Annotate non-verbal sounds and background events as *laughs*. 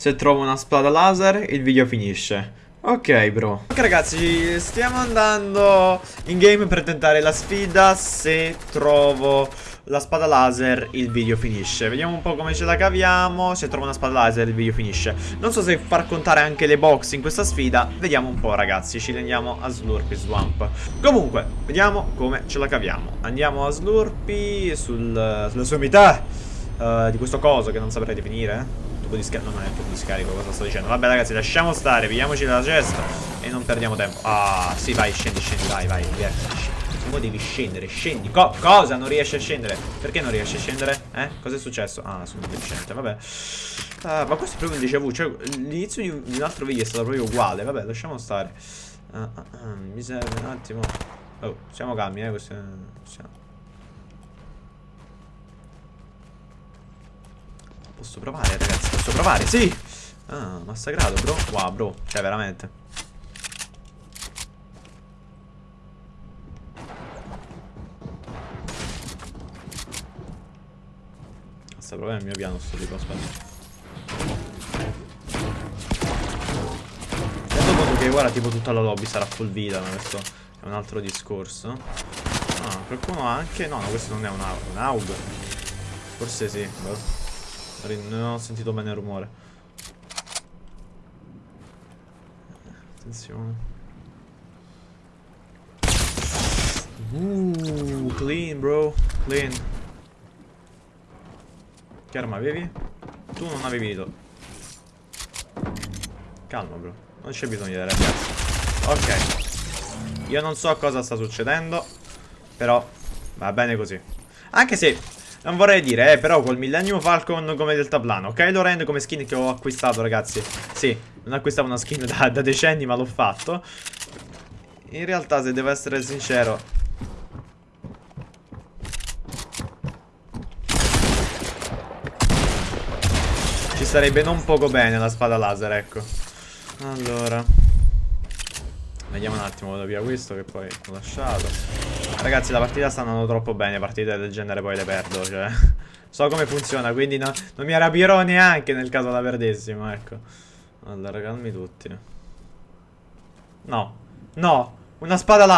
Se trovo una spada laser, il video finisce. Ok, bro. Ok, ragazzi, stiamo andando in game per tentare la sfida. Se trovo la spada laser, il video finisce. Vediamo un po' come ce la caviamo. Se trovo una spada laser, il video finisce. Non so se far contare anche le box in questa sfida. Vediamo un po', ragazzi. Ci rendiamo a Slurpy Swamp. Comunque, vediamo come ce la caviamo. Andiamo a Slurpy sul, sulla sommità uh, di questo coso che non saprei definire tubo di scarico. Non è il tubo di scarico, cosa sto dicendo? Vabbè, ragazzi, lasciamo stare, pigliamoci la cesta e non perdiamo tempo. Ah, sì, vai, scendi, scendi, vai, vai, divertiti. Come devi scendere? Scendi. Co cosa? Non riesci a scendere? Perché non riesci a scendere? Eh? Cosa è successo? Ah, sono deficiente, vabbè. Uh, ma questo è proprio un déjà vu. Cioè, l'inizio di, di, un altro video è stato proprio uguale. Vabbè, lasciamo stare. Uh, uh, mi serve un attimo. Oh, siamo calmi, eh. Questo. Siamo... Posso provare, ragazzi, posso provare, sì! Ah, massacrato, bro. Wow, bro, cioè, veramente. Sta proprio il mio piano sto tipo, aspetta. Che ora tipo tutta la lobby sarà full vita, ma questo è un altro discorso. Ah, qualcuno ha anche... No, no, questo non è un, un AUG. Forse sì, boh. Non ho sentito bene il rumore. Attenzione. Uh, clean, bro. Clean. Che arma avevi? Tu non avevi dito. Calma, bro. Non c'è bisogno di arrabbiarsi. Ok. Io non so cosa sta succedendo. Però va bene così. Anche se non vorrei dire, eh, però col Millennium Falcon come deltaplano. Kylo Ren come skin che ho acquistato, ragazzi. Sì, non acquistavo una skin *laughs* da, da decenni, ma l'ho fatto. In realtà, se devo essere sincero... Ci sarebbe non poco bene la spada laser, ecco. Allora... Vediamo un attimo, vado via questo che poi ho lasciato. Ragazzi, la partita sta andando troppo bene, partite del genere poi le perdo, cioè... *laughs* so come funziona, quindi no, non mi arrabbierò neanche nel caso la perdessimo, ecco. Allora, calmi tutti. No. No. Una spada là.